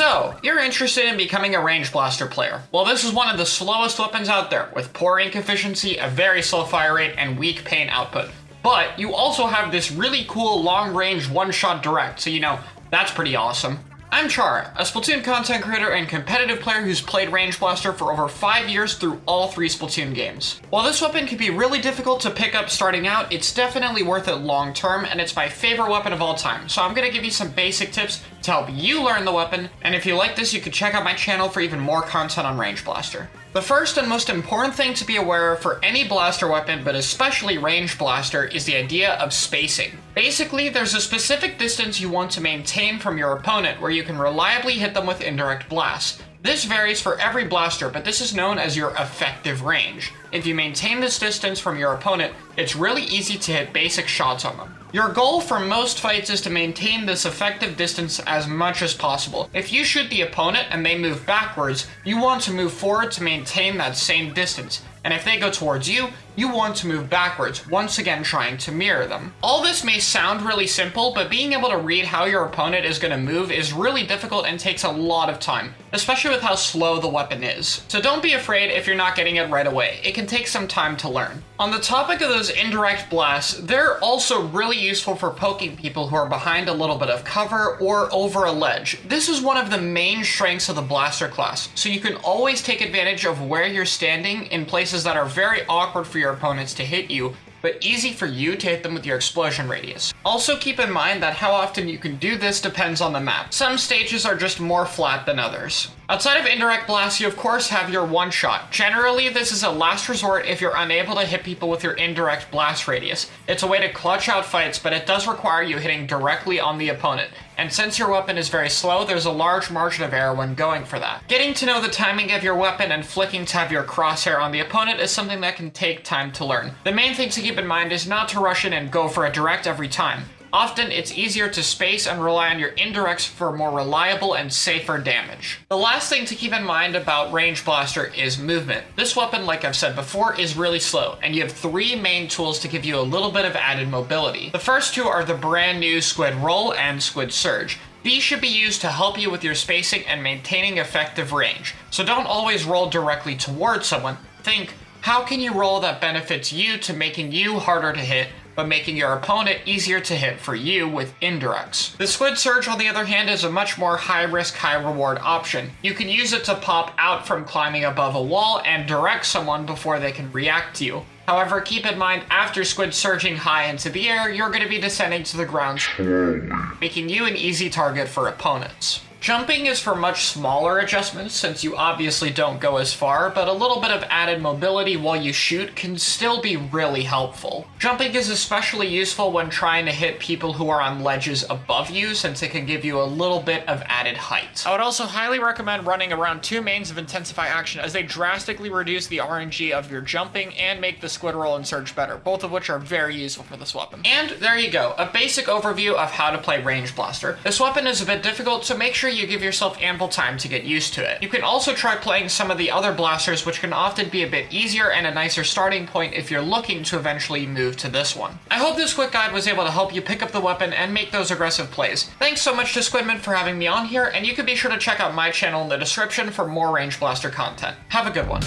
So, you're interested in becoming a range blaster player. Well, this is one of the slowest weapons out there, with poor ink efficiency, a very slow fire rate, and weak paint output. But you also have this really cool long-range one-shot direct, so you know, that's pretty awesome. I'm Char, a Splatoon content creator and competitive player who's played Range Blaster for over 5 years through all 3 Splatoon games. While this weapon can be really difficult to pick up starting out, it's definitely worth it long term, and it's my favorite weapon of all time, so I'm gonna give you some basic tips to help you learn the weapon, and if you like this, you can check out my channel for even more content on Range Blaster. The first and most important thing to be aware of for any blaster weapon, but especially range blaster, is the idea of spacing. Basically, there's a specific distance you want to maintain from your opponent where you can reliably hit them with indirect blasts. This varies for every blaster, but this is known as your effective range. If you maintain this distance from your opponent, it's really easy to hit basic shots on them. Your goal for most fights is to maintain this effective distance as much as possible. If you shoot the opponent and they move backwards, you want to move forward to maintain that same distance. And if they go towards you, you want to move backwards, once again trying to mirror them. All this may sound really simple, but being able to read how your opponent is going to move is really difficult and takes a lot of time, especially with how slow the weapon is. So don't be afraid if you're not getting it right away. It can take some time to learn. On the topic of those indirect blasts, they're also really useful for poking people who are behind a little bit of cover or over a ledge. This is one of the main strengths of the blaster class, so you can always take advantage of where you're standing in that are very awkward for your opponents to hit you but easy for you to hit them with your explosion radius. Also keep in mind that how often you can do this depends on the map. Some stages are just more flat than others. Outside of indirect blasts, you of course have your one shot. Generally, this is a last resort if you're unable to hit people with your indirect blast radius. It's a way to clutch out fights, but it does require you hitting directly on the opponent. And since your weapon is very slow, there's a large margin of error when going for that. Getting to know the timing of your weapon and flicking to have your crosshair on the opponent is something that can take time to learn. The main thing to keep in mind is not to rush in and go for a direct every time. Often, it's easier to space and rely on your indirects for more reliable and safer damage. The last thing to keep in mind about Range Blaster is movement. This weapon, like I've said before, is really slow, and you have three main tools to give you a little bit of added mobility. The first two are the brand new Squid Roll and Squid Surge. These should be used to help you with your spacing and maintaining effective range. So don't always roll directly towards someone. Think, how can you roll that benefits you to making you harder to hit but making your opponent easier to hit for you with indirects. The Squid Surge, on the other hand, is a much more high-risk, high-reward option. You can use it to pop out from climbing above a wall and direct someone before they can react to you. However, keep in mind, after Squid surging high into the air, you're going to be descending to the ground, making you an easy target for opponents. Jumping is for much smaller adjustments since you obviously don't go as far, but a little bit of added mobility while you shoot can still be really helpful. Jumping is especially useful when trying to hit people who are on ledges above you since it can give you a little bit of added height. I would also highly recommend running around two mains of Intensify Action as they drastically reduce the RNG of your jumping and make the squid roll and surge better, both of which are very useful for this weapon. And there you go, a basic overview of how to play Range Blaster. This weapon is a bit difficult, so make sure you give yourself ample time to get used to it. You can also try playing some of the other blasters, which can often be a bit easier and a nicer starting point if you're looking to eventually move to this one. I hope this quick guide was able to help you pick up the weapon and make those aggressive plays. Thanks so much to Squidman for having me on here, and you can be sure to check out my channel in the description for more Range Blaster content. Have a good one.